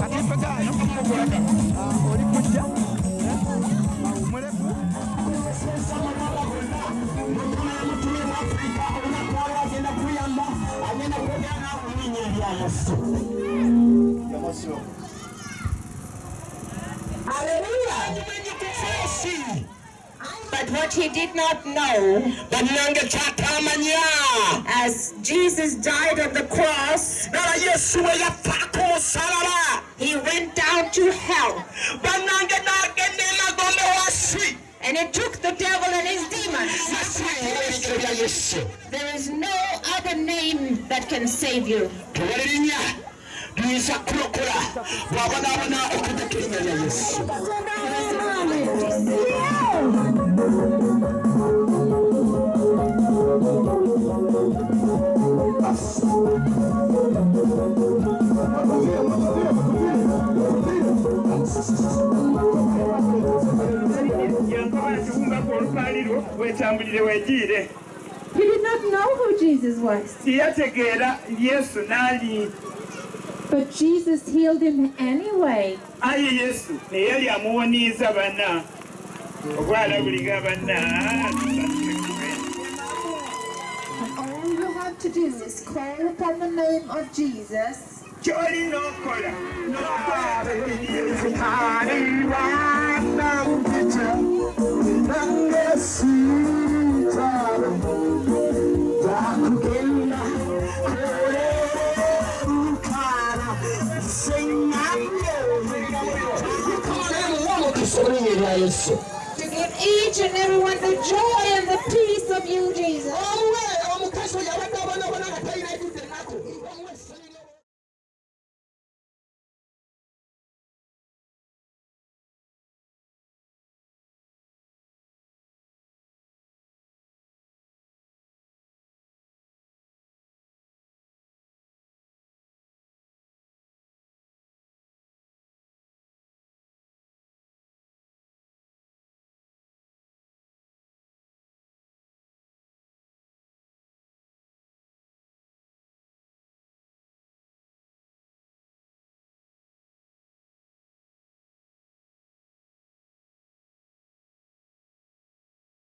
Aqui pegar, não Aleluia! But what he did not know, as Jesus died on the cross, era yesu we yafa ku musalaba. he went down to hell. Bannange n'agenda emagombe wasi. And he took the devil and his demons. yasiibula ebigero bya yesu There is no other name that can save you. Wetambulire He did not know who Jesus was, tiyategeera yesu n'ali. But Jesus healed him anyway. ayi yesu naye yali amuwoniiza banna obwalabuliga banna And all you have to do is call upon the name of Jesus. Kyolina okola omukisa erinnya erya yesu To give each and everyone the joy and the peace of you, Jesus.